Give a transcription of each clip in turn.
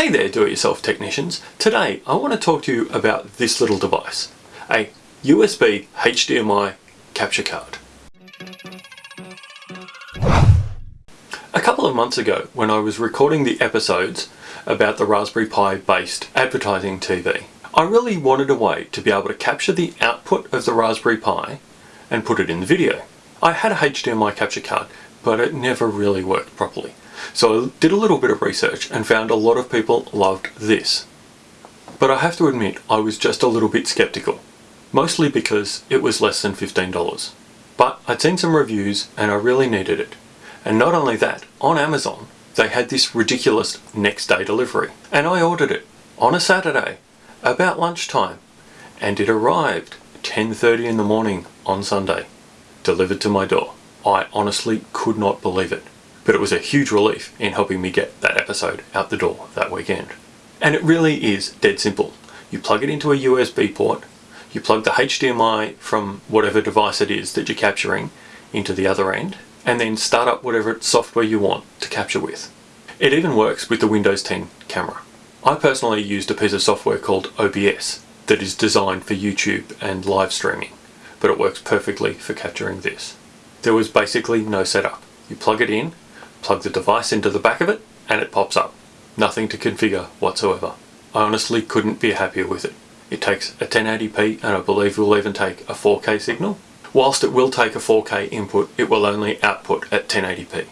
Hey there do-it-yourself technicians. Today I want to talk to you about this little device, a USB HDMI capture card. A couple of months ago when I was recording the episodes about the Raspberry Pi based advertising TV, I really wanted a way to be able to capture the output of the Raspberry Pi and put it in the video. I had a HDMI capture card but it never really worked properly. So I did a little bit of research and found a lot of people loved this. But I have to admit I was just a little bit skeptical, mostly because it was less than $15. But I'd seen some reviews and I really needed it. And not only that, on Amazon they had this ridiculous next day delivery. And I ordered it on a Saturday, about lunchtime, and it arrived 10.30 in the morning on Sunday, delivered to my door. I honestly could not believe it but it was a huge relief in helping me get that episode out the door that weekend. And it really is dead simple. You plug it into a USB port, you plug the HDMI from whatever device it is that you're capturing into the other end, and then start up whatever software you want to capture with. It even works with the Windows 10 camera. I personally used a piece of software called OBS that is designed for YouTube and live streaming, but it works perfectly for capturing this. There was basically no setup. You plug it in, plug the device into the back of it and it pops up. Nothing to configure whatsoever. I honestly couldn't be happier with it. It takes a 1080p and I believe will even take a 4K signal. Whilst it will take a 4K input, it will only output at 1080p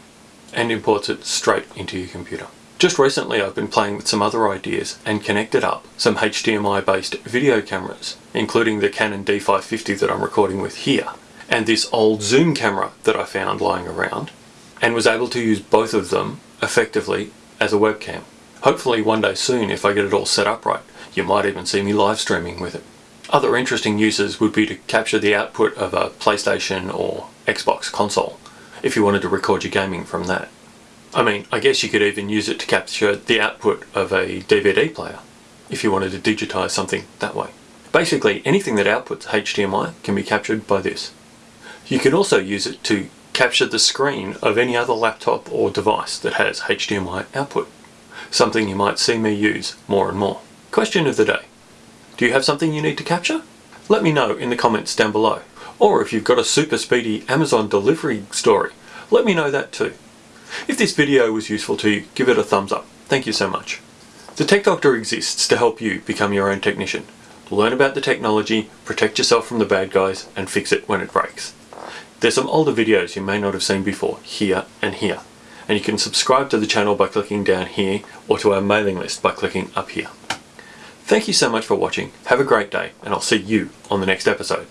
and imports it straight into your computer. Just recently I've been playing with some other ideas and connected up some HDMI based video cameras, including the Canon D550 that I'm recording with here, and this old zoom camera that I found lying around, and was able to use both of them effectively as a webcam. Hopefully one day soon if I get it all set up right, you might even see me live streaming with it. Other interesting uses would be to capture the output of a PlayStation or Xbox console if you wanted to record your gaming from that. I mean, I guess you could even use it to capture the output of a DVD player if you wanted to digitize something that way. Basically, anything that outputs HDMI can be captured by this. You can also use it to capture the screen of any other laptop or device that has HDMI output, something you might see me use more and more. Question of the day. Do you have something you need to capture? Let me know in the comments down below. Or if you've got a super speedy Amazon delivery story, let me know that too. If this video was useful to you, give it a thumbs up. Thank you so much. The Tech Doctor exists to help you become your own technician. Learn about the technology, protect yourself from the bad guys, and fix it when it breaks. There's some older videos you may not have seen before, here and here. And you can subscribe to the channel by clicking down here or to our mailing list by clicking up here. Thank you so much for watching, have a great day, and I'll see you on the next episode.